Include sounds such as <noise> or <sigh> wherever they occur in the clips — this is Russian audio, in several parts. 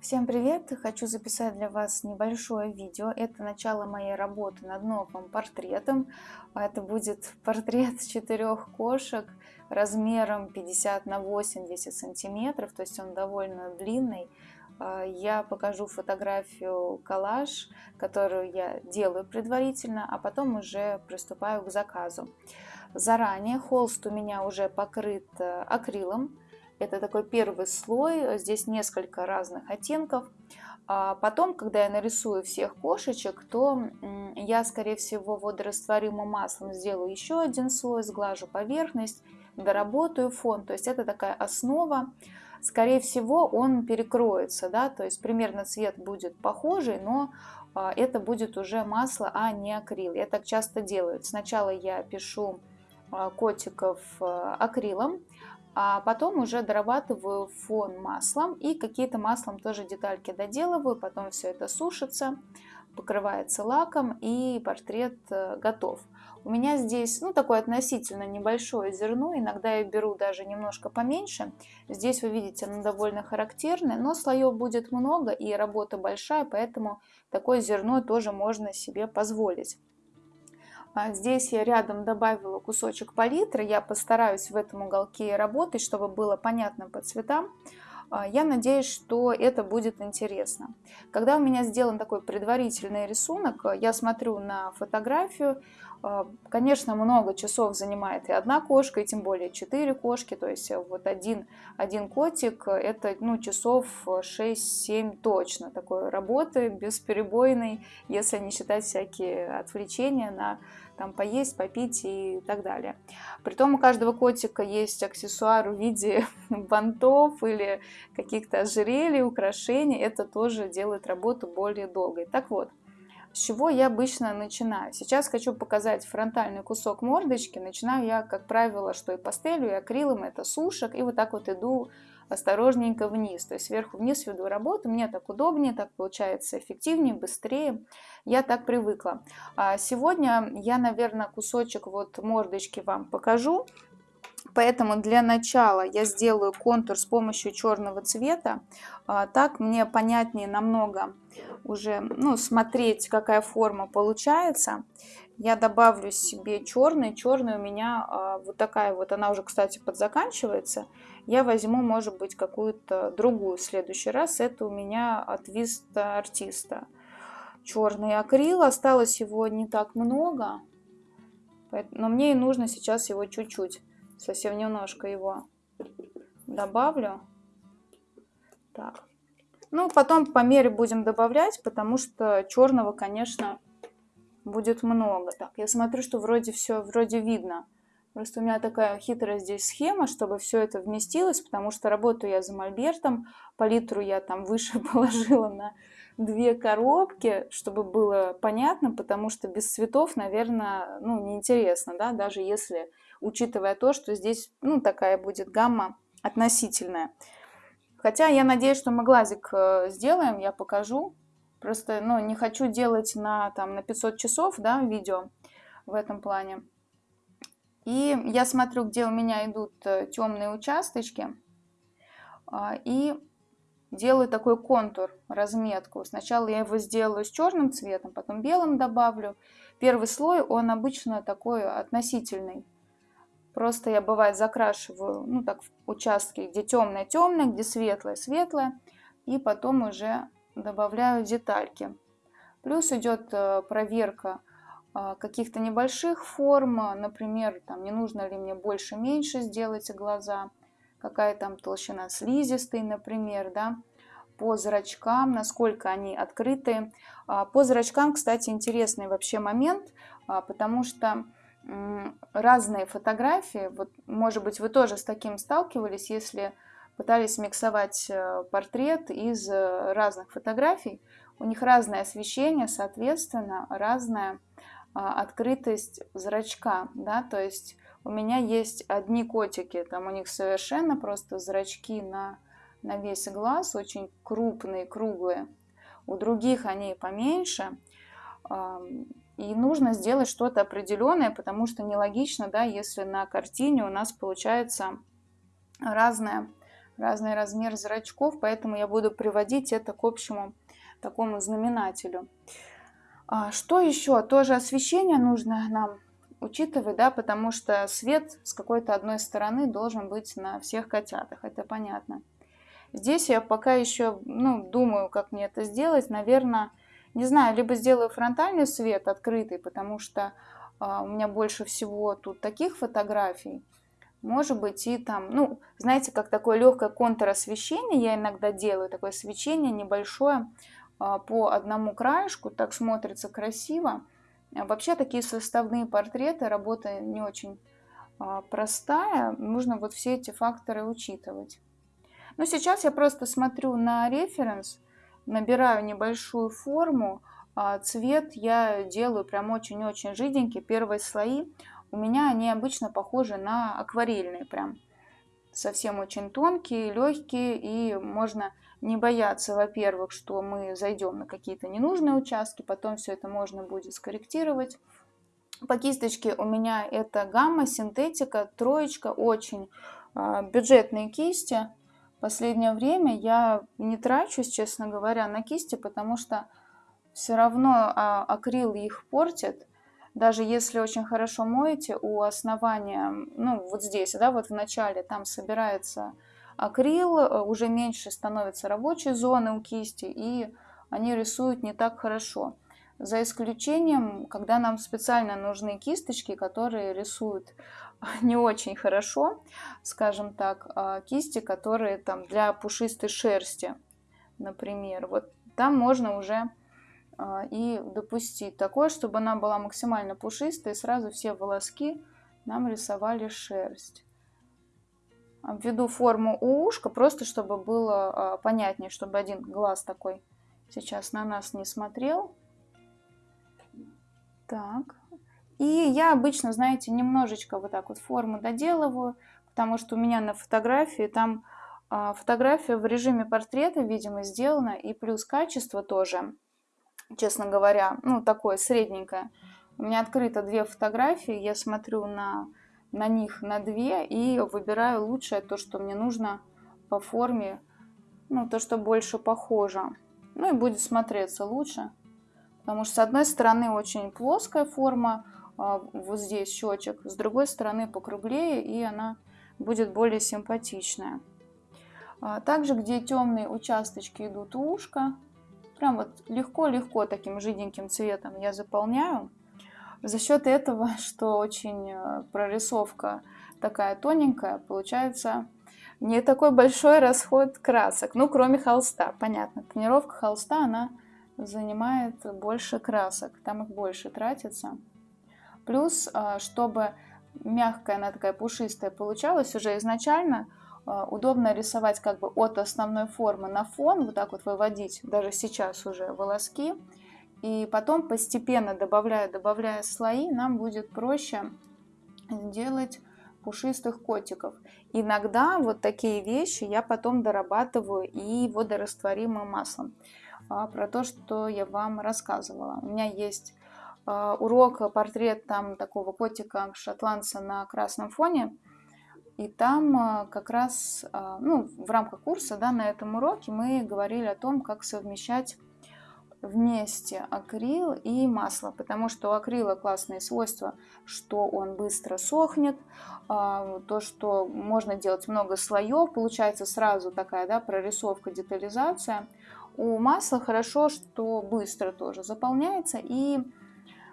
Всем привет! Хочу записать для вас небольшое видео. Это начало моей работы над новым портретом. Это будет <laughs> портрет четырех кошек размером 50 на 80 сантиметров, то есть он довольно длинный. А, я покажу фотографию коллаж, которую я делаю предварительно, а потом уже приступаю к заказу. Заранее холст у меня уже покрыт э, акрилом, это такой первый слой, здесь несколько разных оттенков. А потом, когда я нарисую всех кошечек, то я, скорее всего, водорастворимым маслом сделаю еще один слой, сглажу поверхность, доработаю фон. То есть это такая основа. Скорее всего, он перекроется, да, то есть примерно цвет будет похожий, но а, это будет уже масло, а не акрил. Я так часто делаю. Сначала я пишу а, котиков акрилом, а потом уже дорабатываю фон маслом и какие-то маслом тоже детальки доделываю, потом все это сушится, покрывается лаком и портрет э, готов. У меня здесь ну, такое относительно небольшое зерно, иногда я беру даже немножко поменьше. Здесь вы видите, оно довольно характерное, но слоев будет много и работа большая, поэтому такое зерно тоже можно себе позволить. А здесь я рядом добавила кусочек палитры. Я постараюсь в этом уголке работать, чтобы было понятно по цветам. А, я надеюсь, что это будет интересно. Когда у меня сделан такой предварительный рисунок, я смотрю на фотографию, Конечно, много часов занимает и одна кошка, и тем более четыре кошки. То есть вот один, один котик, это ну, часов 6-7 точно такой работы, бесперебойной, если не считать всякие отвлечения на там поесть, попить и так далее. Притом у каждого котика есть аксессуар в виде <laughs> бантов или каких-то ожерелий, украшений. Это тоже делает работу более долгой. Так вот, с чего я обычно начинаю? Сейчас хочу показать фронтальный кусок мордочки. Начинаю я, как правило, что и пастелью, и акрилом, это сушек. И вот так вот иду осторожненько вниз, то есть сверху вниз веду работу, мне так удобнее, так получается эффективнее, быстрее, я так привыкла. А сегодня я, наверное, кусочек вот мордочки вам покажу, Поэтому для начала я сделаю контур с помощью черного цвета. А, так мне понятнее намного уже ну, смотреть, какая форма получается. Я добавлю себе черный. Черный у меня а, вот такая вот, она уже, кстати, подзаканчивается. Я возьму, может быть, какую-то другую в следующий раз. Это у меня от Vista Артиста. Черный акрил. Осталось его не так много. Но мне и нужно сейчас его чуть-чуть совсем немножко его добавлю. Так. Ну, потом по мере будем добавлять, потому что черного, конечно, будет много. Так, я смотрю, что вроде все, вроде видно. Просто у меня такая хитрая здесь схема, чтобы все это вместилось, потому что работаю я за мольбертом, палитру я там выше <laughs> положила на две коробки, чтобы было понятно, потому что без цветов, наверное, ну, неинтересно, да, даже если учитывая то, что здесь ну, такая будет гамма относительная. Хотя я надеюсь, что мы глазик э, сделаем, я покажу. Просто ну, не хочу делать на, там, на 500 часов да, видео в этом плане. И я смотрю, где у меня идут э, темные участочки. А, и делаю такой контур, разметку. Сначала я его сделаю с черным цветом, потом белым добавлю. Первый слой, он обычно такой относительный. Просто я, бывает, закрашиваю, ну, так, участки, где темное-темное, где светлое-светлое, и потом уже добавляю детальки. Плюс идет э, проверка э, каких-то небольших форм, например, там, не нужно ли мне больше-меньше сделать глаза, какая там толщина слизистой, например, да, по зрачкам, насколько они открытые. А, по зрачкам, кстати, интересный вообще момент, а, потому что разные фотографии. Вот, может быть, вы тоже с таким сталкивались, если пытались миксовать э, портрет из э, разных фотографий. У них разное освещение, соответственно, разная а, открытость зрачка. Да? То есть у меня есть одни котики, там у них совершенно просто зрачки на, на весь глаз, очень крупные, круглые. У других они поменьше. И нужно сделать что-то определенное, потому что нелогично, да, если на картине у нас получается разное разный размер зрачков, поэтому я буду приводить это к общему такому знаменателю. А, что еще? Тоже освещение нужно нам учитывать, да, потому что свет с какой-то одной стороны должен быть на всех котятах, это понятно. Здесь я пока еще, ну, думаю, как мне это сделать. Наверное, не знаю, либо сделаю фронтальный свет открытый, потому что а, у меня больше всего тут таких фотографий. Может быть и там, ну, знаете, как такое легкое контросвещение я иногда делаю, такое свечение небольшое а, по одному краешку, так смотрится красиво. Вообще такие составные портреты, работа не очень а, простая, нужно вот все эти факторы учитывать. Но сейчас я просто смотрю на референс, набираю небольшую форму, цвет я делаю прям очень-очень жиденький, первые слои у меня они обычно похожи на акварельные прям. Совсем очень тонкие, легкие, и можно не бояться, во-первых, что мы зайдем на какие-то ненужные участки, потом все это можно будет скорректировать. По кисточке у меня это гамма, синтетика, троечка, очень э, бюджетные кисти. Последнее время я не трачусь, честно говоря, на кисти, потому что все равно а, акрил их портит даже если очень хорошо моете, у основания, ну вот здесь, да, вот в начале там собирается акрил, э, уже меньше становится рабочей зоны у кисти, и они рисуют не так хорошо. За исключением, когда нам специально нужны кисточки, которые рисуют <laughs> не очень хорошо, скажем так, а кисти, которые там для пушистой шерсти, например. Вот там можно уже а, и допустить такое, чтобы она была максимально пушистой, и сразу все волоски нам рисовали шерсть. Обведу форму у ушка, просто чтобы было а, понятнее, чтобы один глаз такой сейчас на нас не смотрел. Так. И я обычно, знаете, немножечко вот так вот форму доделываю, потому что у меня на фотографии там а, фотография в режиме портрета, видимо, сделана, и плюс качество тоже честно говоря, ну, такое средненькое. У меня открыто две фотографии, я смотрю на, на них на две и выбираю лучшее, то, что мне нужно по форме, ну, то, что больше похоже. Ну, и будет смотреться лучше. Потому что с одной стороны очень плоская форма, вот здесь щечек, с другой стороны покруглее, и она будет более симпатичная. А, также, где темные участочки идут у ушка, Прям вот легко-легко таким жиденьким цветом я заполняю. За счет этого, <laughs> что очень э, прорисовка такая тоненькая, получается не такой большой расход красок. Ну, кроме холста, понятно. Тонировка холста, она занимает больше красок, там их больше тратится. Плюс, э, чтобы мягкая, она такая пушистая получалась уже изначально, а, удобно рисовать как бы от основной формы на фон, вот так вот выводить, даже сейчас уже волоски. И потом постепенно добавляя, добавляя слои, нам будет проще делать пушистых котиков. Иногда вот такие вещи я потом дорабатываю и водорастворимым маслом. А, про то, что я вам рассказывала. У меня есть а, урок, портрет там такого котика шотландца на красном фоне. И там а, как раз а, ну, в рамках курса да, на этом уроке мы говорили о том, как совмещать вместе акрил и масло, потому что у акрила классные свойства, что он быстро сохнет, а, то, что можно делать много слоев, получается сразу такая да, прорисовка, детализация. У масла хорошо, что быстро тоже заполняется и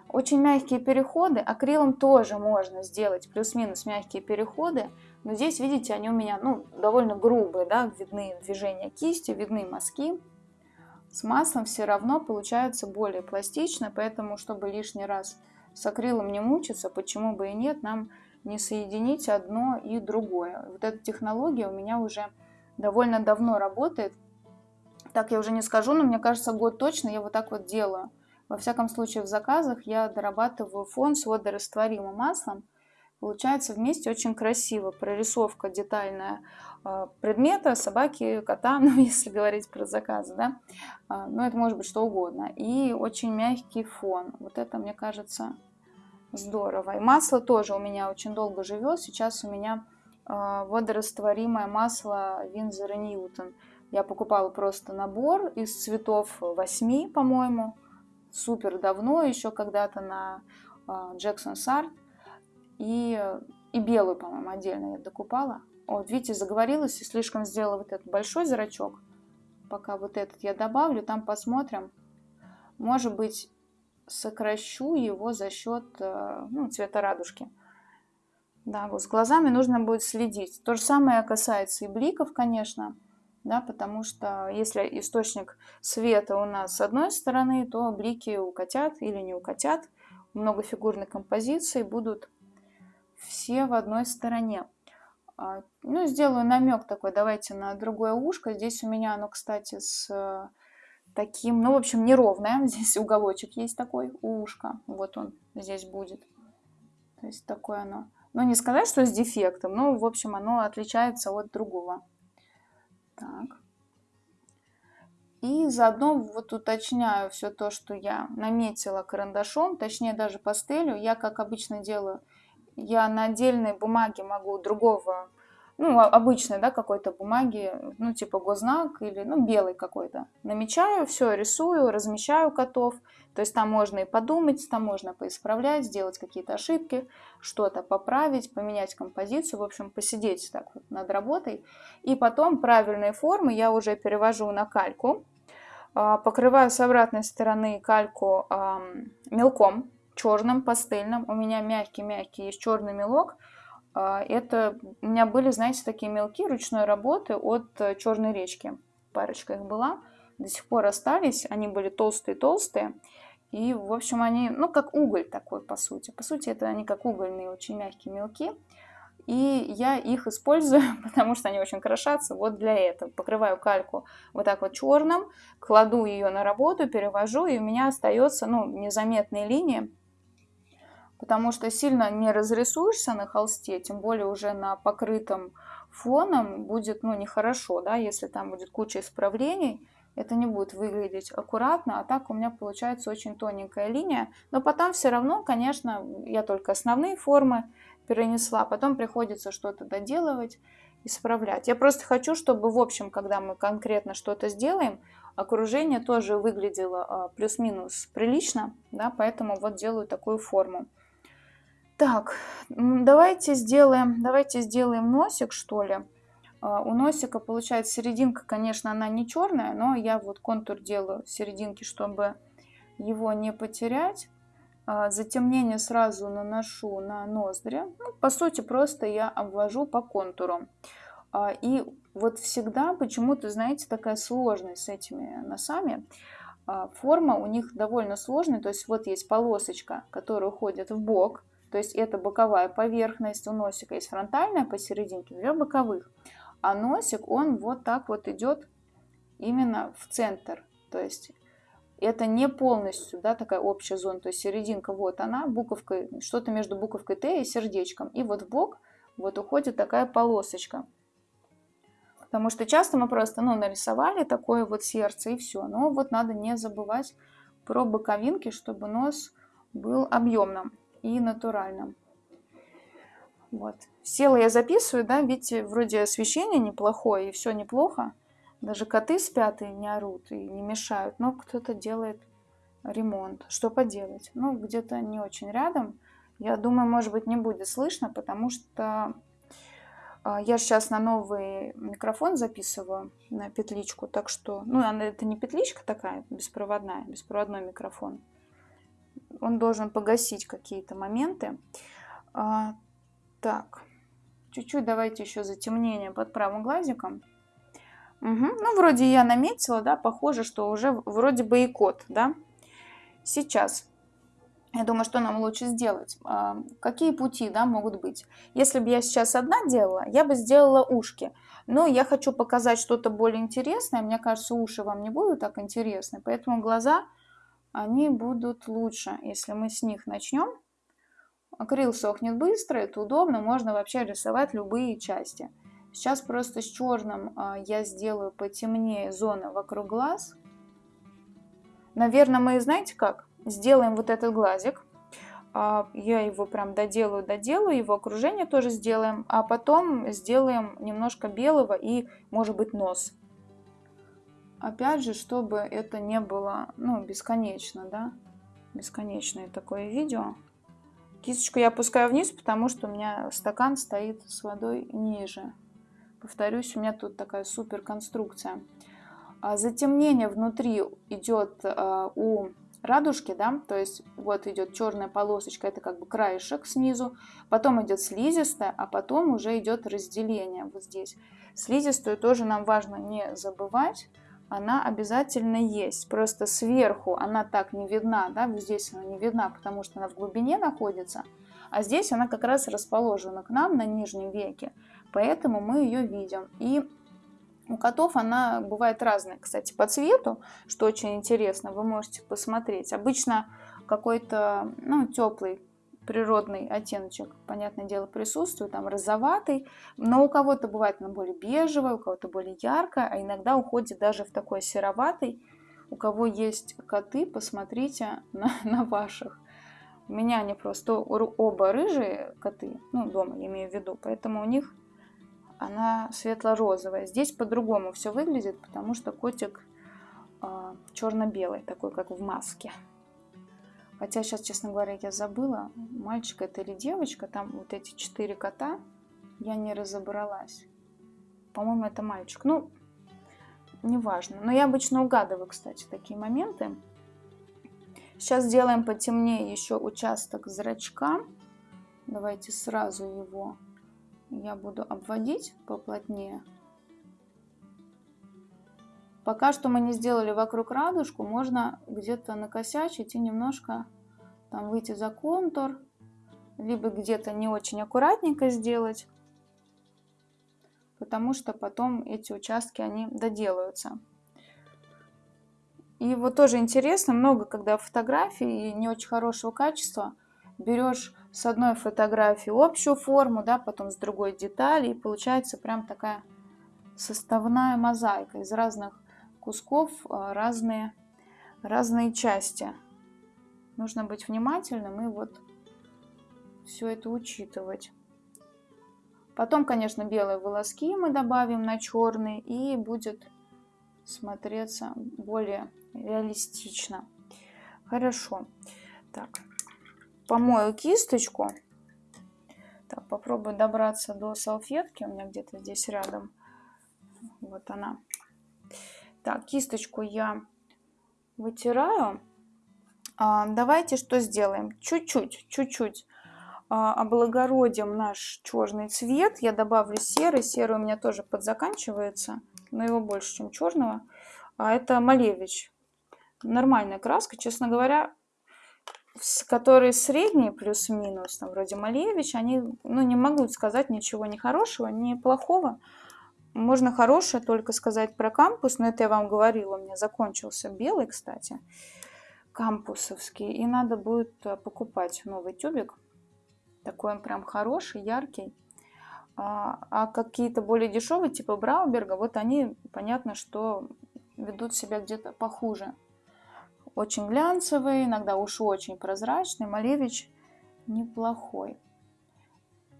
очень мягкие переходы, акрилом тоже можно сделать плюс-минус мягкие переходы, но здесь, видите, они у меня ну, довольно грубые, да, видны движения кисти, видны мазки. С маслом все равно получается более пластично, поэтому, чтобы лишний раз с акрилом не мучиться, почему бы и нет, нам не соединить одно и другое. Вот эта технология у меня уже довольно давно работает. Так я уже не скажу, но мне кажется, год точно я вот так вот делаю. Во всяком случае, в заказах я дорабатываю фон с водорастворимым маслом. Получается вместе очень красиво. Прорисовка детальная а, предмета, собаки, кота, <laughs> ну, если говорить про заказы, да. А, ну, это может быть что угодно. И очень мягкий фон. Вот это, мне кажется, здорово. И масло тоже у меня очень долго живет. Сейчас у меня а, водорастворимое масло Винзор Ньютон. Я покупала просто набор из цветов 8, по-моему, супер давно, еще когда-то на Джексон Сарт. И, и белую, по-моему, отдельно я докупала. Вот, видите, заговорилась и слишком сделала вот этот большой зрачок. Пока вот этот я добавлю, там посмотрим. Может быть, сокращу его за счет э, ну, цвета радужки. Да, вот с глазами нужно будет следить. То же самое касается и бликов, конечно, да, потому что если источник света у нас с одной стороны, то блики укатят или не укатят. Многофигурной композиции будут все в одной стороне. А, ну, сделаю намек такой, давайте на другое ушко. Здесь у меня оно, кстати, с таким, ну, в общем, неровное. <laughs> Здесь уголочек есть такой у ушка. Вот он здесь будет. То есть такое оно. Ну, не сказать, что с дефектом, но, в общем, оно отличается от другого. Так. И заодно вот уточняю все то, что я наметила карандашом, точнее даже пастелью. Я, как обычно делаю, я на отдельной бумаге могу другого, ну, обычной, да, какой-то бумаги, ну, типа гознак или, ну, белый какой-то. Намечаю, все рисую, размещаю котов. То есть там можно и подумать, там можно поисправлять, сделать какие-то ошибки, что-то поправить, поменять композицию, в общем, посидеть так вот над работой. И потом правильные формы я уже перевожу на кальку, а, покрываю с обратной стороны кальку мелком, черным, пастельным. У меня мягкий-мягкий есть черный мелок. А, это у меня были, знаете, такие мелки ручной работы от э, Черной речки. Парочка их была. До сих пор остались. Они были толстые-толстые. И, в общем, они, ну, как уголь такой, по сути. По сути, это они как угольные, очень мягкие мелки. И я их использую, <laughs> потому что они очень крошатся вот для этого. Покрываю кальку вот так вот черным, кладу ее на работу, перевожу, и у меня остается, ну, незаметные линии потому что сильно не разрисуешься на холсте, тем более уже на покрытом фоном будет ну, нехорошо, да, если там будет куча исправлений, это не будет выглядеть аккуратно, а так у меня получается очень тоненькая линия, но потом все равно, конечно, я только основные формы перенесла, потом приходится что-то доделывать, исправлять. Я просто хочу, чтобы в общем, когда мы конкретно что-то сделаем, окружение тоже выглядело а, плюс-минус прилично, да, поэтому вот делаю такую форму. Так, давайте сделаем, давайте сделаем носик, что ли. А, у носика получается серединка, конечно, она не черная, но я вот контур делаю серединки, чтобы его не потерять. А, затемнение сразу наношу на ноздри. Ну, по сути, просто я обвожу по контуру. А, и вот всегда почему-то, знаете, такая сложность с этими носами. Форма у них довольно сложная, то есть вот есть полосочка, которая уходит в бок, то есть это боковая поверхность, у носика есть фронтальная посерединке, две боковых. А носик, он вот так вот идет именно в центр. То есть это не полностью да, такая общая зона. То есть серединка вот она, буковкой, что-то между буковкой Т и сердечком. И вот в бок вот уходит такая полосочка. Потому что часто мы просто ну, нарисовали такое вот сердце и все. Но вот надо не забывать про боковинки, чтобы нос был объемным и натуральном. Вот. Села я записываю, да, видите, вроде освещение неплохое и все неплохо. Даже коты спят и не орут, и не мешают, но кто-то делает ремонт. Что поделать? Ну, где-то не очень рядом. Я думаю, может быть, не будет слышно, потому что а, я сейчас на новый микрофон записываю, на петличку, так что, ну, это не петличка такая, беспроводная, беспроводной микрофон он должен погасить какие-то моменты. Так, чуть-чуть давайте еще затемнение под правым глазиком. Угу. Ну, вроде я наметила, да, похоже, что уже вроде бы и кот, да. Сейчас, я думаю, что нам лучше сделать. А, какие пути, да, могут быть? Если бы я сейчас одна делала, я бы сделала ушки. Но я хочу показать что-то более интересное. Мне кажется, уши вам не будут так интересны, поэтому глаза они будут лучше, если мы с них начнем. Акрил сохнет быстро, это удобно, можно вообще рисовать любые части. Сейчас просто с черным а, я сделаю потемнее зоны вокруг глаз. Наверное, мы, знаете как, сделаем вот этот глазик. А, я его прям доделаю, доделаю, его окружение тоже сделаем, а потом сделаем немножко белого и, может быть, нос. Опять же, чтобы это не было, ну, бесконечно, да, бесконечное такое видео. Кисточку я опускаю вниз, потому что у меня стакан стоит с водой ниже. Повторюсь, у меня тут такая супер конструкция. А затемнение внутри идет а, у радужки, да, то есть вот идет черная полосочка, это как бы краешек снизу, потом идет слизистая, а потом уже идет разделение вот здесь. Слизистую тоже нам важно не забывать, она обязательно есть, просто сверху она так не видна, да, здесь она не видна, потому что она в глубине находится, а здесь она как раз расположена к нам на нижнем веке, поэтому мы ее видим. И у котов она бывает разная, кстати, по цвету, что очень интересно, вы можете посмотреть. Обычно какой-то ну, теплый природный оттеночек, понятное дело, присутствует, там розоватый, но у кого-то бывает она более бежевая, у кого-то более яркая, а иногда уходит даже в такой сероватый. У кого есть коты, посмотрите <laughs> на, на ваших. У меня они просто оба рыжие коты, ну, дома я имею в виду, поэтому у них она светло-розовая. Здесь по-другому все выглядит, потому что котик э, черно-белый, такой как в маске. Хотя сейчас, честно говоря, я забыла, мальчик это или девочка, там вот эти четыре кота, я не разобралась. По-моему, это мальчик. Ну, неважно. Но я обычно угадываю, кстати, такие моменты. Сейчас сделаем потемнее еще участок зрачка. Давайте сразу его я буду обводить поплотнее. Пока что мы не сделали вокруг радужку, можно где-то накосячить и немножко там выйти за контур, либо где-то не очень аккуратненько сделать, потому что потом эти участки, они доделаются. И вот тоже интересно, много когда фотографий не очень хорошего качества, берешь с одной фотографии общую форму, да, потом с другой детали, и получается прям такая составная мозаика из разных кусков, а, разные, разные части. Нужно быть внимательным и вот все это учитывать. Потом, конечно, белые волоски мы добавим на черный, и будет смотреться более реалистично. Хорошо. Так, помою кисточку. Так, попробую добраться до салфетки. У меня где-то здесь рядом. Вот она. Так, кисточку я вытираю. А, давайте что сделаем? Чуть-чуть, чуть-чуть а, облагородим наш черный цвет. Я добавлю серый. Серый у меня тоже подзаканчивается, но его больше, чем черного. А это Малевич. Нормальная краска. Честно говоря, которые средние плюс-минус, там, вроде Малевич, они, ну, не могу сказать ничего ни хорошего, ни плохого. Можно хорошее только сказать про кампус, но это я вам говорила, у меня закончился белый, кстати, кампусовский, и надо будет э, покупать новый тюбик. Такой он прям хороший, яркий. А, а какие-то более дешевые, типа Брауберга, вот они, понятно, что ведут себя где-то похуже очень глянцевый, иногда уж очень прозрачный. Малевич неплохой.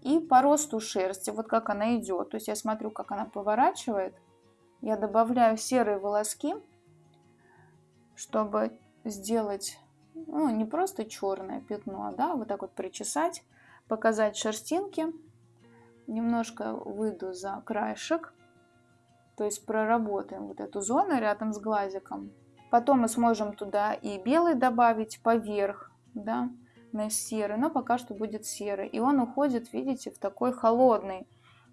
И по росту шерсти, вот как она идет. То есть я смотрю, как она поворачивает. Я добавляю серые волоски, чтобы сделать, ну, не просто черное пятно, да, вот так вот причесать, показать шерстинки. Немножко выйду за краешек, то есть проработаем вот эту зону рядом с глазиком. Потом мы сможем туда и белый добавить поверх, да, на серый, но пока что будет серый. И он уходит, видите, в такой холодный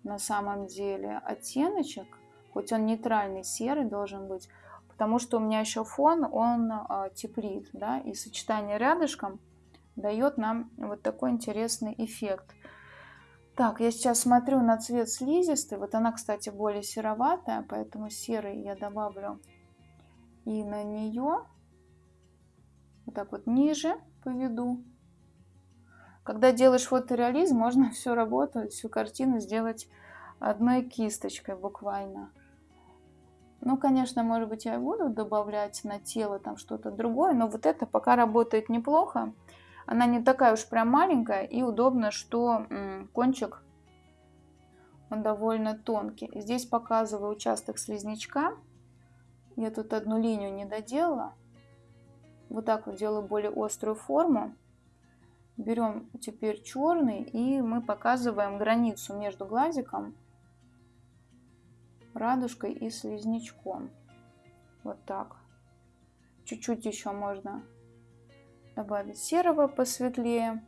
на самом деле оттеночек, хоть он нейтральный серый должен быть, потому что у меня еще фон, он а, теплит, да, и сочетание рядышком дает нам вот такой интересный эффект. Так, я сейчас смотрю на цвет слизистой, вот она, кстати, более сероватая, поэтому серый я добавлю и на нее вот так вот ниже поведу. Когда делаешь фотореализм, можно <laughs> всю работу, всю картину сделать одной кисточкой буквально. Ну, конечно, может быть, я буду добавлять на тело там что-то другое, но вот это пока работает неплохо. Она не такая уж прям маленькая и удобно, что кончик он довольно тонкий. Здесь показываю участок слизнячка. Я тут одну линию не доделала. Вот так вот делаю более острую форму. Берем теперь черный и мы показываем границу между глазиком, радужкой и слизнячком. Вот так. Чуть-чуть еще можно добавить серого посветлее.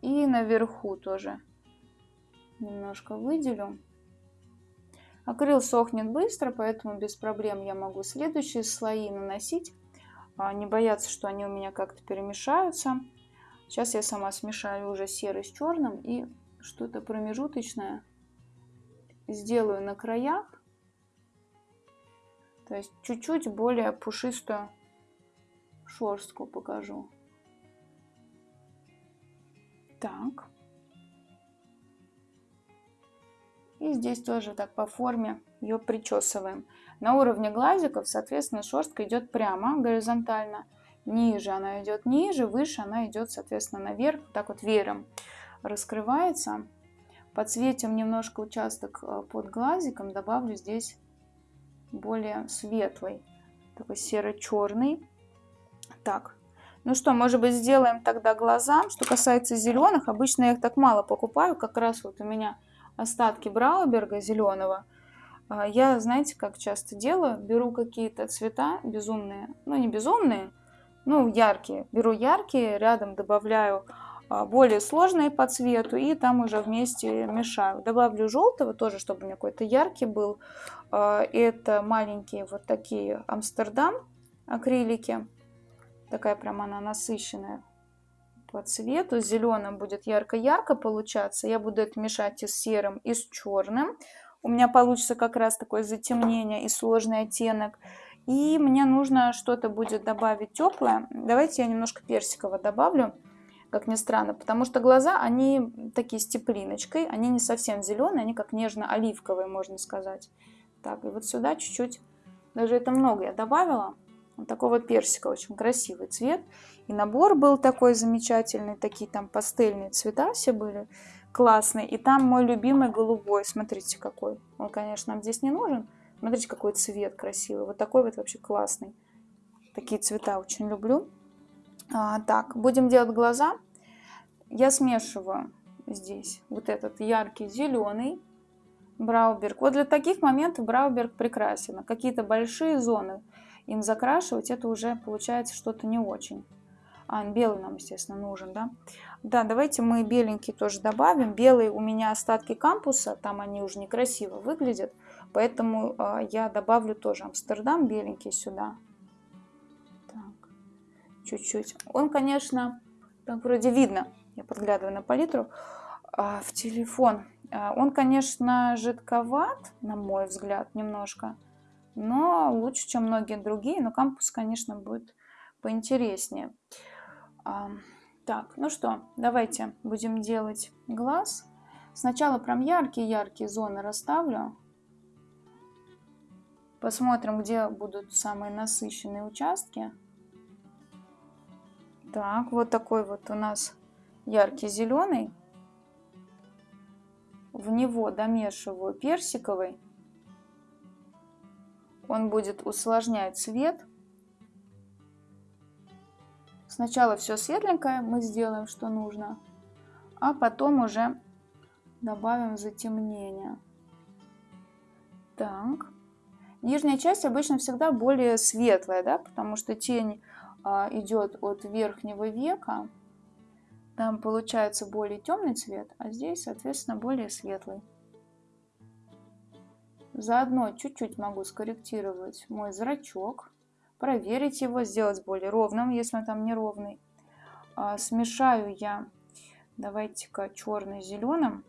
И наверху тоже немножко выделю. Акрил сохнет быстро, поэтому без проблем я могу следующие слои наносить. А, не бояться, что они у меня как-то перемешаются. Сейчас я сама смешаю уже серый с черным и что-то промежуточное сделаю на краях. То есть чуть-чуть более пушистую шерстку покажу. Так. И здесь тоже так по форме ее причесываем. На уровне глазиков, соответственно, шерстка идет прямо, горизонтально. Ниже она идет ниже, выше она идет, соответственно, наверх. Так вот веером раскрывается. Подсветим немножко участок э, под глазиком. Добавлю здесь более светлый, такой серо-черный. Так, ну что, может быть, сделаем тогда глаза. Что касается зеленых, обычно я их так мало покупаю. Как раз вот у меня остатки Брауберга зеленого. А, я, знаете, как часто делаю? Беру какие-то цвета безумные, ну не безумные, ну яркие. Беру яркие, рядом добавляю а, более сложные по цвету и там уже вместе мешаю. Добавлю желтого тоже, чтобы у меня какой-то яркий был. А, это маленькие вот такие Амстердам акрилики. Такая прям она насыщенная по цвету. Зеленым будет ярко-ярко получаться. Я буду это мешать и с серым, и с черным. У меня получится как раз такое затемнение и сложный оттенок. И мне нужно что-то будет добавить теплое. Давайте я немножко персикового добавлю, как ни странно. Потому что глаза, они такие с теплиночкой. Они не совсем зеленые, они как нежно-оливковые, можно сказать. Так, и вот сюда чуть-чуть, даже это много я добавила. Вот такой вот персика, очень красивый цвет. И набор был такой замечательный, такие там пастельные цвета все были классные. И там мой любимый голубой, смотрите какой. Он, конечно, нам здесь не нужен. Смотрите, какой цвет красивый. Вот такой вот вообще классный. Такие цвета очень люблю. А, так, будем делать глаза. Я смешиваю здесь вот этот яркий зеленый Брауберг. Вот для таких моментов Брауберг прекрасен. Какие-то большие зоны им закрашивать, это уже получается что-то не очень. А, белый нам, естественно, нужен, да? Да, давайте мы беленький тоже добавим. Белый у меня остатки кампуса, там они уже некрасиво выглядят, поэтому э, я добавлю тоже Амстердам беленький сюда. Чуть-чуть. Он, конечно, так вроде видно, я подглядываю на палитру, э, в телефон. Э, он, конечно, жидковат, на мой взгляд, немножко но лучше, чем многие другие. Но кампус, конечно, будет поинтереснее. А, так, ну что, давайте будем делать глаз. Сначала прям яркие-яркие зоны расставлю. Посмотрим, где будут самые насыщенные участки. Так, вот такой вот у нас яркий зеленый. В него домешиваю персиковый он будет усложнять цвет. Сначала все светленькое мы сделаем, что нужно, а потом уже добавим затемнение. Так. Нижняя часть обычно всегда более светлая, да, потому что тень а, идет от верхнего века. Там получается более темный цвет, а здесь, соответственно, более светлый. Заодно чуть-чуть могу скорректировать мой зрачок, проверить его, сделать более ровным, если он там неровный. А, смешаю я, давайте-ка черный с зеленым,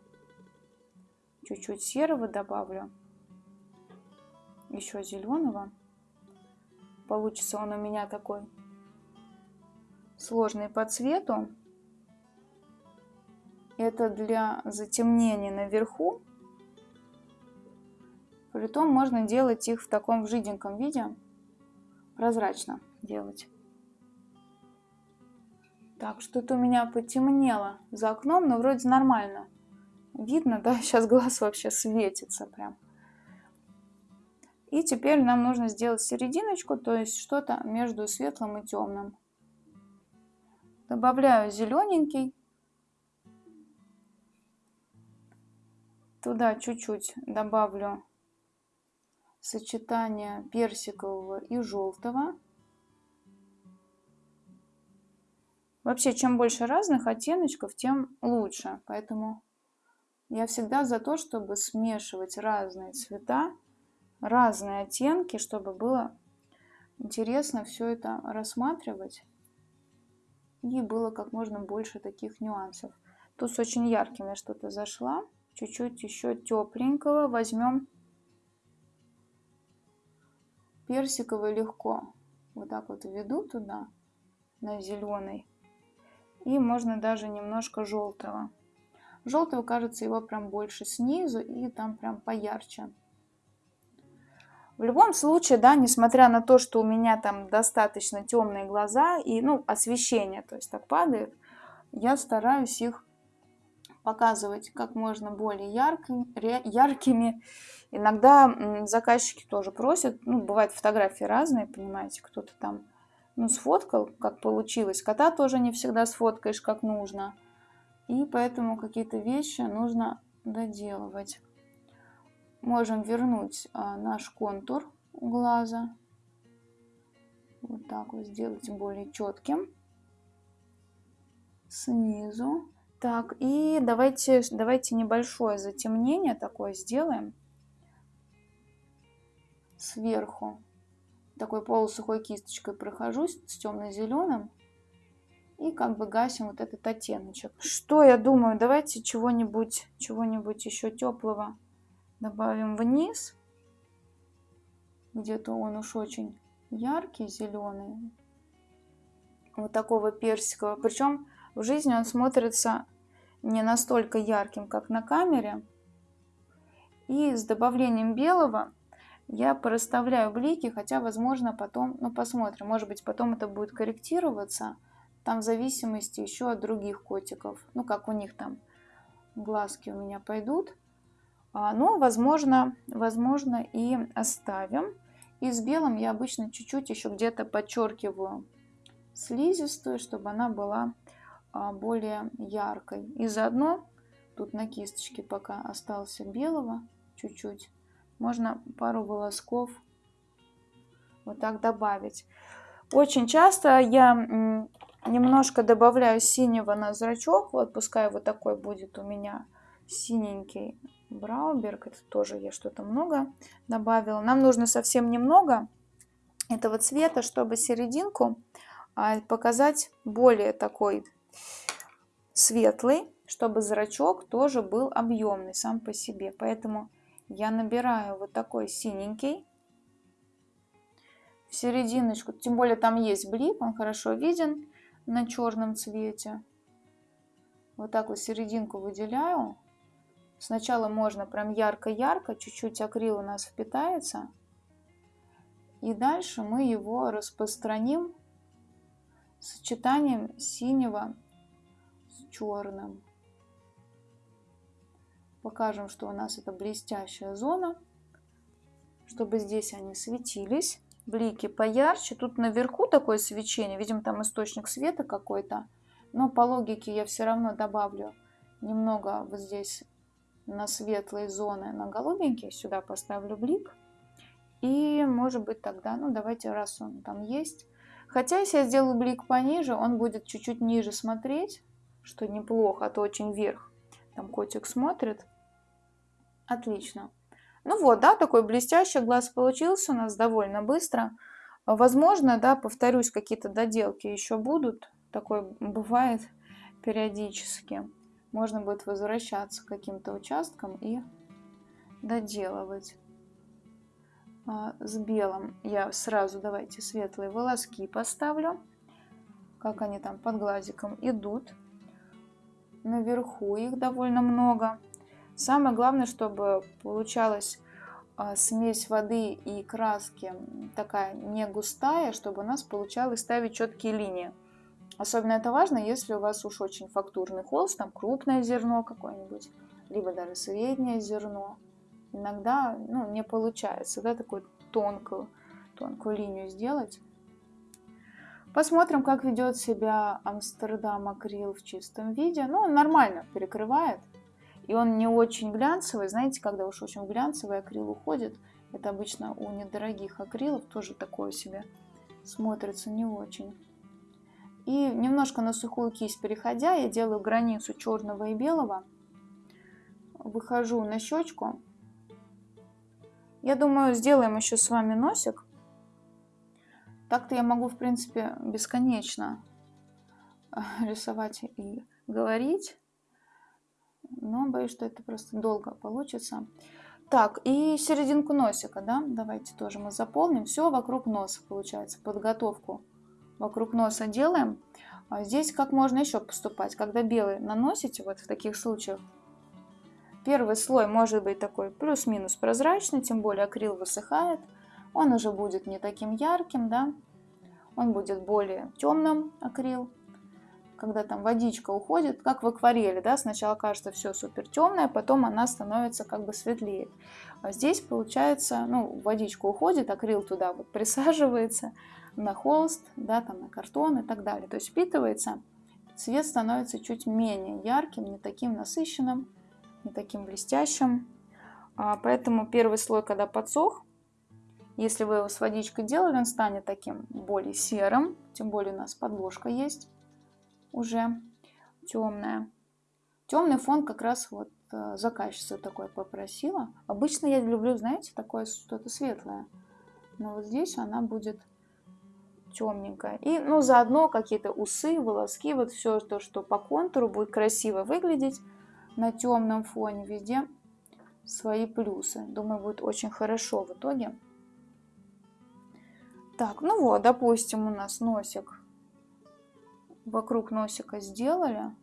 чуть-чуть серого добавлю, еще зеленого. Получится он у меня такой сложный по цвету. Это для затемнения наверху Притом можно делать их в таком жиденьком виде, прозрачно делать. Так, что-то у меня потемнело за окном, но вроде нормально. Видно, да? <laughs> Сейчас глаз вообще светится прям. И теперь нам нужно сделать серединочку, то есть что-то между светлым и темным. Добавляю зелененький. Туда чуть-чуть добавлю сочетание персикового и желтого. Вообще, чем больше разных оттеночков, тем лучше. Поэтому я всегда за то, чтобы смешивать разные цвета, разные оттенки, чтобы было интересно все это рассматривать. И было как можно больше таких нюансов. Тут с очень ярким я что-то зашла. Чуть-чуть еще тепленького возьмем. Персиковый легко. Вот так вот введу туда, на зеленый. И можно даже немножко желтого. Желтого, кажется, его прям больше снизу и там прям поярче. В любом случае, да, несмотря на то, что у меня там достаточно темные глаза и, ну, освещение, то есть так падает, я стараюсь их показывать как можно более яркими, яркими. Иногда заказчики тоже просят, ну, бывают фотографии разные, понимаете, кто-то там ну, сфоткал, как получилось. Кота тоже не всегда сфоткаешь, как нужно. И поэтому какие-то вещи нужно доделывать. Можем вернуть а, наш контур глаза. Вот так вот сделать более четким. Снизу. Так, и давайте, давайте небольшое затемнение такое сделаем. Сверху такой полусухой кисточкой прохожусь с темно-зеленым и как бы гасим вот этот оттеночек. Что я думаю, давайте чего-нибудь чего-нибудь еще теплого добавим вниз. Где-то он уж очень яркий, зеленый. Вот такого персикового. Причем в жизни он смотрится не настолько ярким, как на камере. И с добавлением белого я порасставляю блики, хотя, возможно, потом, ну, посмотрим, может быть, потом это будет корректироваться, там в зависимости еще от других котиков, ну, как у них там глазки у меня пойдут, но, возможно, возможно, и оставим. И с белым я обычно чуть-чуть еще где-то подчеркиваю слизистую, чтобы она была а, более яркой. И заодно тут на кисточке пока остался белого чуть-чуть можно пару волосков вот так добавить. Очень часто я немножко добавляю синего на зрачок. Вот пускай вот такой будет у меня синенький Брауберг. Это тоже я что-то много добавила. Нам нужно совсем немного этого цвета, чтобы серединку а, показать более такой светлый, чтобы зрачок тоже был объемный сам по себе. Поэтому я набираю вот такой синенький в серединочку, тем более там есть блик, он хорошо виден на черном цвете. Вот так вот серединку выделяю. Сначала можно прям ярко-ярко, чуть-чуть акрил у нас впитается. И дальше мы его распространим сочетанием синего с черным. Покажем, что у нас это блестящая зона, чтобы здесь они светились. Блики поярче. Тут наверху такое свечение, видимо, там источник света какой-то. Но по логике я все равно добавлю немного вот здесь на светлые зоны, на голубенький. Сюда поставлю блик. И может быть тогда, ну давайте, раз он там есть. Хотя если я сделаю блик пониже, он будет чуть-чуть ниже смотреть, что неплохо, а то очень вверх. Там котик смотрит. Отлично. Ну вот, да, такой блестящий глаз получился у нас довольно быстро. Возможно, да, повторюсь, какие-то доделки еще будут. Такое бывает периодически. Можно будет возвращаться к каким-то участкам и доделывать. А, с белым я сразу давайте светлые волоски поставлю. Как они там под глазиком идут. Наверху их довольно много. Самое главное, чтобы получалась а, смесь воды и краски такая не густая, чтобы у нас получалось ставить четкие линии. Особенно это важно, если у вас уж очень фактурный холст, там крупное зерно какое-нибудь, либо даже среднее зерно. Иногда ну, не получается да, такую тонкую, тонкую линию сделать. Посмотрим, как ведет себя Амстердам акрил в чистом виде. Ну, он нормально перекрывает. И он не очень глянцевый. Знаете, когда уж очень глянцевый акрил уходит, это обычно у недорогих акрилов тоже такое себе смотрится не очень. И немножко на сухую кисть переходя, я делаю границу черного и белого. Выхожу на щечку. Я думаю, сделаем еще с вами носик. Так-то я могу, в принципе, бесконечно рисовать и говорить. Но боюсь, что это просто долго получится. Так, и серединку носика, да, давайте тоже мы заполним. Все вокруг носа получается, подготовку вокруг носа делаем. А здесь как можно еще поступать, когда белый наносите, вот в таких случаях, первый слой может быть такой плюс-минус прозрачный, тем более акрил высыхает, он уже будет не таким ярким, да, он будет более темным акрил, когда там водичка уходит, как в акварели, да, сначала кажется все супер темное, потом она становится как бы светлее. А здесь получается, ну, водичка уходит, акрил туда вот присаживается, на холст, да, там на картон и так далее. То есть впитывается, цвет становится чуть менее ярким, не таким насыщенным, не таким блестящим. А, поэтому первый слой, когда подсох, если вы его с водичкой делали, он станет таким более серым, тем более у нас подложка есть уже темная. Темный фон как раз вот э, заказчица такое попросила. Обычно я люблю, знаете, такое что-то светлое. Но вот здесь она будет темненькая. И, ну, заодно какие-то усы, волоски, вот все то, что по контуру будет красиво выглядеть на темном фоне, везде свои плюсы. Думаю, будет очень хорошо в итоге. Так, ну вот, допустим, у нас носик. Вокруг носика сделали.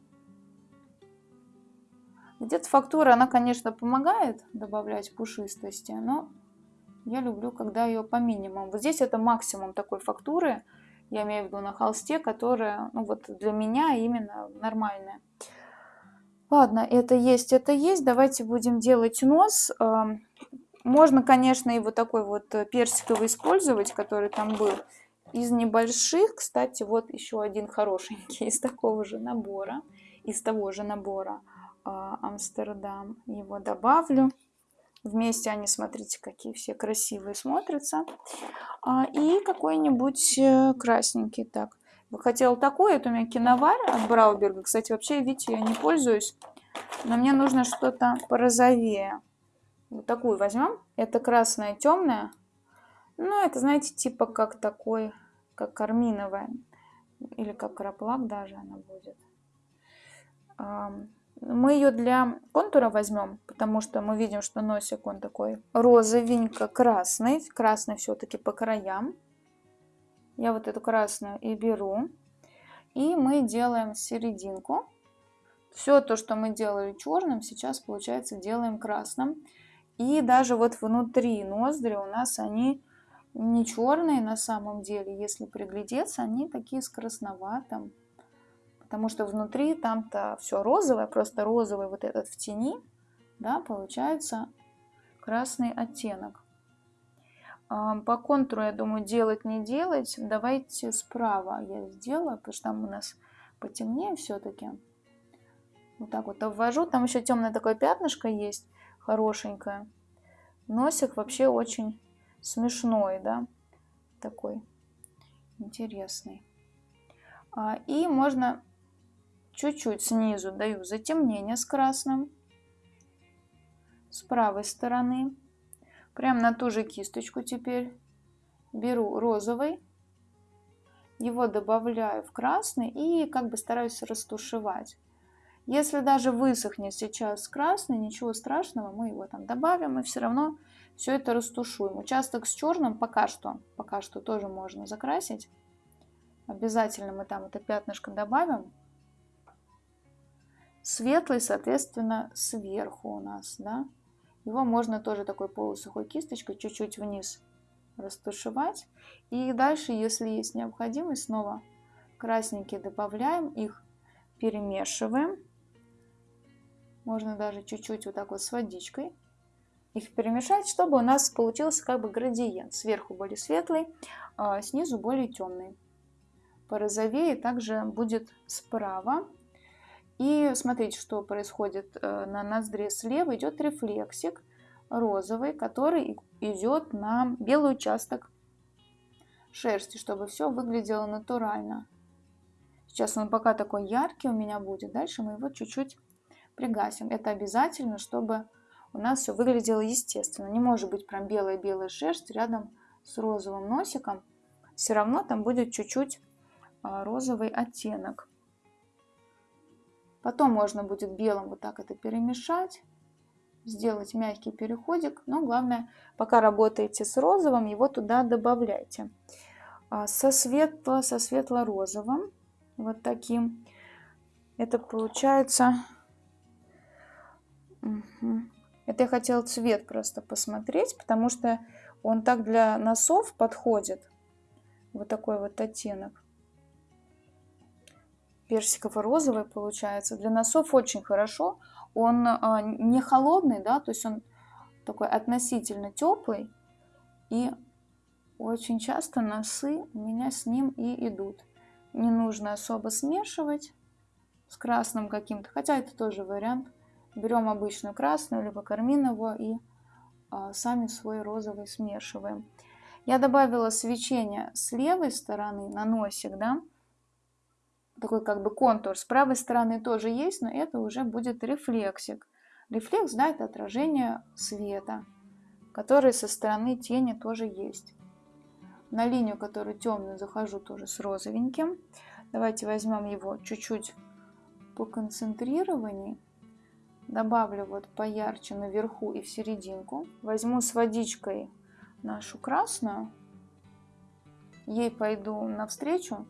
Где-то фактура, она, конечно, помогает добавлять пушистости, но я люблю, когда ее по минимуму. Вот здесь это максимум такой фактуры, я имею в виду на холсте, которая, ну вот для меня именно нормальная. Ладно, это есть, это есть. Давайте будем делать нос. Можно, конечно, и вот такой вот персиковый использовать, который там был. Из небольших, кстати, вот еще один хорошенький <laughs> из такого же набора, из того же набора а, Амстердам. Его добавлю. Вместе они, смотрите, какие все красивые смотрятся. А, и какой-нибудь э, красненький. Так, хотела такой, это у меня киновар от Брауберга. Кстати, вообще, видите, я не пользуюсь. Но мне нужно что-то порозовее. Вот такую возьмем. Это красная темная. Ну, это, знаете, типа как такой, как карминовая. Или как краплак даже она будет. Мы ее для контура возьмем, потому что мы видим, что носик он такой розовенько-красный. Красный все-таки по краям. Я вот эту красную и беру. И мы делаем серединку. Все то, что мы делали черным, сейчас, получается, делаем красным. И даже вот внутри ноздри у нас они не черные на самом деле. Если приглядеться, они такие с красноватым потому что внутри там-то все розовое, просто розовый вот этот в тени, да, получается красный оттенок. А, по контуру, я думаю, делать не делать. Давайте справа я сделаю, потому что там у нас потемнее все-таки. Вот так вот обвожу. Там еще темное такое пятнышко есть, хорошенькое. Носик вообще очень смешной, да, такой интересный. А, и можно чуть-чуть снизу даю затемнение с красным, с правой стороны, прям на ту же кисточку теперь беру розовый, его добавляю в красный и как бы стараюсь растушевать. Если даже высохнет сейчас красный, ничего страшного, мы его там добавим и все равно все это растушуем. Участок с черным пока что, пока что тоже можно закрасить. Обязательно мы там это пятнышко добавим. Светлый, соответственно, сверху у нас, да. Его можно тоже такой полусухой кисточкой чуть-чуть вниз растушевать. И дальше, если есть необходимость, снова Красненькие добавляем, их перемешиваем. Можно даже чуть-чуть вот так вот с водичкой их перемешать, чтобы у нас получился как бы градиент. Сверху более светлый, а снизу более темный. Порозовее также будет справа. И смотрите, что происходит э, на ноздре слева. Идет рефлексик розовый, который идет на белый участок шерсти, чтобы все выглядело натурально. Сейчас он пока такой яркий у меня будет. Дальше мы его чуть-чуть пригасим. Это обязательно, чтобы у нас все выглядело естественно. Не может быть прям белая-белая шерсть рядом с розовым носиком. Все равно там будет чуть-чуть а, розовый оттенок. Потом можно будет белым вот так это перемешать, сделать мягкий переходик. Но главное, пока работаете с розовым, его туда добавляйте. А, со светло, со светло-розовым, вот таким, это получается... Угу. Это я хотела цвет просто посмотреть, потому что он так для носов подходит. Вот такой вот оттенок. Персиково-розовый получается. Для носов очень хорошо. Он а, не холодный, да, то есть он такой относительно теплый. И очень часто носы у меня с ним и идут. Не нужно особо смешивать с красным каким-то, хотя это тоже вариант. Берем обычную красную, либо карминовую и а, сами свой розовый смешиваем. Я добавила свечение с левой стороны на носик, да, такой как бы контур. С правой стороны тоже есть, но это уже будет рефлексик. Рефлекс, да, это отражение света, который со стороны тени тоже есть. На линию, которую темную, захожу тоже с розовеньким. Давайте возьмем его чуть-чуть по концентрированию. Добавлю вот поярче наверху и в серединку. Возьму с водичкой нашу красную. Ей пойду навстречу.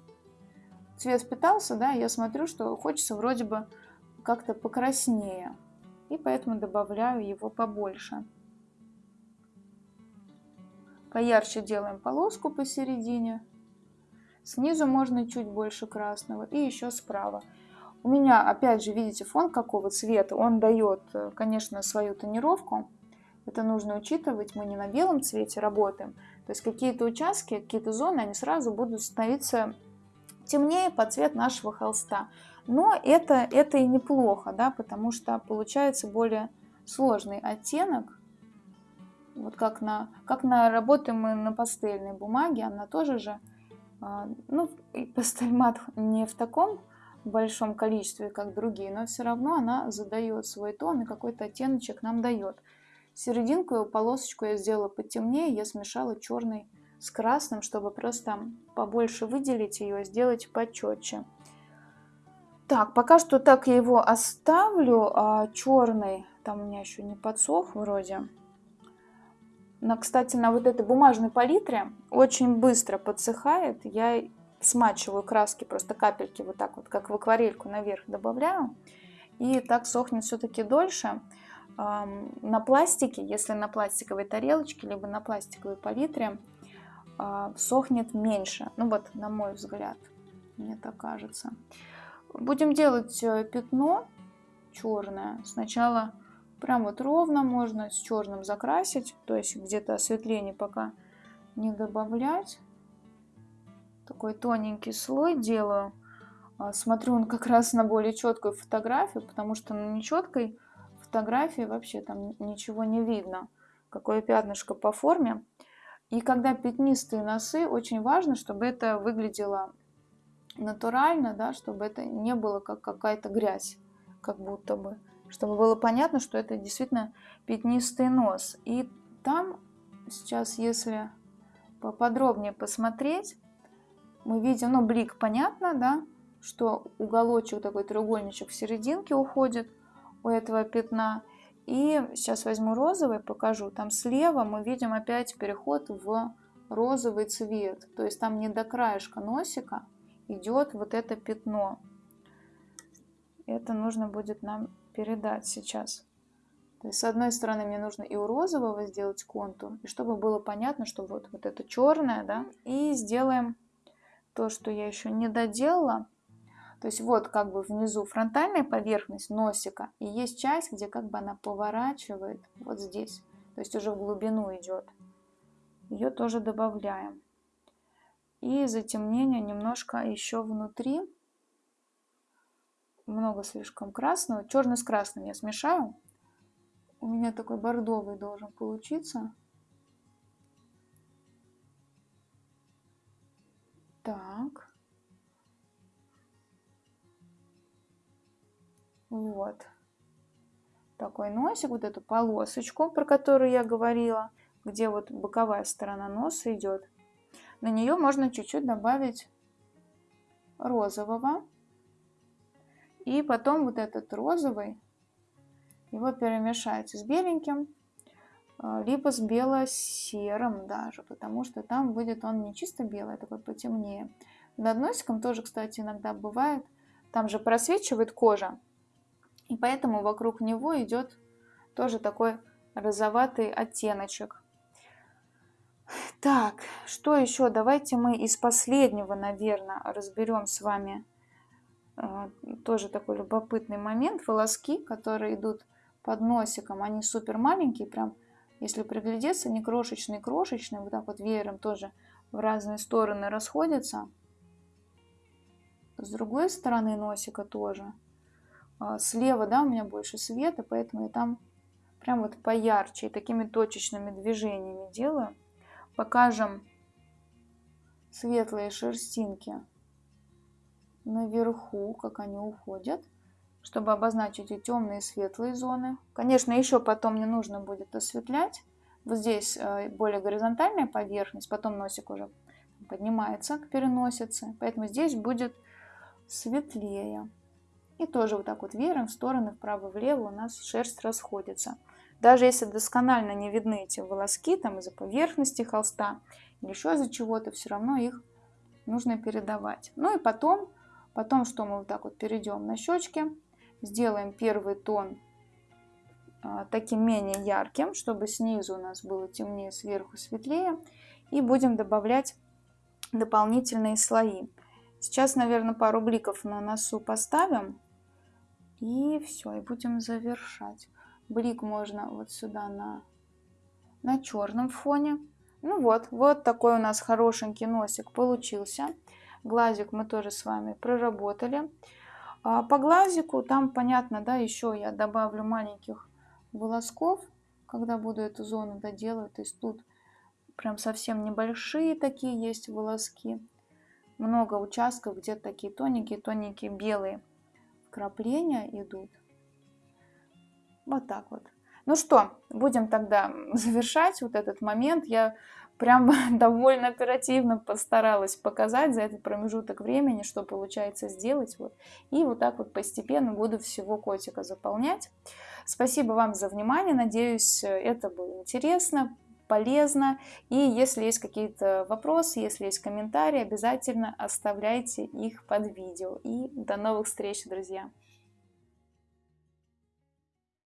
Цвет впитался, да, я смотрю, что хочется вроде бы как-то покраснее. И поэтому добавляю его побольше. Поярче делаем полоску посередине. Снизу можно чуть больше красного. И еще справа. У меня, опять же, видите, фон какого цвета. Он дает, э, конечно, свою тонировку. Это нужно учитывать. Мы не на белом цвете работаем. То есть какие-то участки, какие-то зоны, они сразу будут становиться темнее под цвет нашего холста. Но это, это и неплохо, да, потому что получается более сложный оттенок. Вот как на, как на работаем мы на пастельной бумаге, она тоже же, а, ну, пастельмат не в таком большом количестве, как другие, но все равно она задает свой тон и какой-то оттеночек нам дает. Серединку, полосочку я сделала потемнее, я смешала черный с красным, чтобы просто побольше выделить ее, сделать почетче. Так, пока что так я его оставлю, а черный, там у меня еще не подсох вроде. На, кстати, на вот этой бумажной палитре очень быстро подсыхает. Я смачиваю краски, просто капельки вот так вот, как в акварельку наверх добавляю. И так сохнет все-таки дольше. На пластике, если на пластиковой тарелочке, либо на пластиковой палитре, сохнет меньше. Ну вот, на мой взгляд, мне так кажется. Будем делать э, пятно черное. Сначала прям вот ровно можно с черным закрасить, то есть где-то осветление пока не добавлять такой тоненький слой делаю. А, смотрю он как раз на более четкую фотографию, потому что на нечеткой фотографии вообще там ничего не видно. Какое пятнышко по форме. И когда пятнистые носы, очень важно, чтобы это выглядело натурально, да, чтобы это не было как какая-то грязь, как будто бы. Чтобы было понятно, что это действительно пятнистый нос. И там сейчас, если поподробнее посмотреть, мы видим, ну, блик понятно, да, что уголочек такой треугольничек в серединке уходит у этого пятна. И сейчас возьму розовый, покажу. Там слева мы видим опять переход в розовый цвет. То есть там не до краешка носика идет вот это пятно. Это нужно будет нам передать сейчас. То есть с одной стороны мне нужно и у розового сделать контур, и чтобы было понятно, что вот, вот это черное, да, и сделаем то, что я еще не доделала. То есть вот как бы внизу фронтальная поверхность носика, и есть часть, где как бы она поворачивает вот здесь. То есть уже в глубину идет. Ее тоже добавляем. И затемнение немножко еще внутри. Много слишком красного. Черный с красным я смешаю. У меня такой бордовый должен получиться. Так. Вот. Такой носик, вот эту полосочку, про которую я говорила, где вот боковая сторона носа идет. На нее можно чуть-чуть добавить розового. И потом вот этот розовый, его перемешать с беленьким, а, либо с бело-серым даже, потому что там будет он не чисто белый, а такой потемнее. Над носиком тоже, кстати, иногда бывает, там же просвечивает кожа, и поэтому вокруг него идет тоже такой розоватый оттеночек. Так, что еще? Давайте мы из последнего, наверное, разберем с вами э, тоже такой любопытный момент. Волоски, которые идут под носиком, они супер маленькие, прям если приглядеться, не крошечные-крошечные, вот так вот веером тоже в разные стороны расходятся. С другой стороны носика тоже. А, слева, да, у меня больше света, поэтому я там прям вот поярче и такими точечными движениями делаю. Покажем светлые шерстинки наверху, как они уходят чтобы обозначить и темные, и светлые зоны. Конечно, еще потом не нужно будет осветлять. Вот здесь э, более горизонтальная поверхность, потом носик уже поднимается к переносице, поэтому здесь будет светлее. И тоже вот так вот веером в стороны, вправо-влево у нас шерсть расходится. Даже если досконально не видны эти волоски там из-за поверхности холста или еще из-за чего-то, все равно их нужно передавать. Ну и потом, потом что мы вот так вот перейдем на щечки, Сделаем первый тон а, таким менее ярким, чтобы снизу у нас было темнее, сверху светлее. И будем добавлять дополнительные слои. Сейчас, наверное, пару бликов на носу поставим. И все, и будем завершать. Блик можно вот сюда на, на черном фоне. Ну вот, вот такой у нас хорошенький носик получился. Глазик мы тоже с вами проработали. А по глазику там понятно, да, еще я добавлю маленьких волосков, когда буду эту зону доделывать. То есть тут прям совсем небольшие такие есть волоски. Много участков, где такие тоненькие-тоненькие белые вкрапления идут. Вот так вот. Ну что, будем тогда <laughs> завершать вот этот момент. Я прям <laughs> довольно оперативно постаралась показать за этот промежуток времени, что получается сделать. Вот. И вот так вот постепенно буду всего котика заполнять. Спасибо вам за внимание. Надеюсь, это было интересно, полезно. И если есть какие-то вопросы, если есть комментарии, обязательно оставляйте их под видео. И до новых встреч, друзья!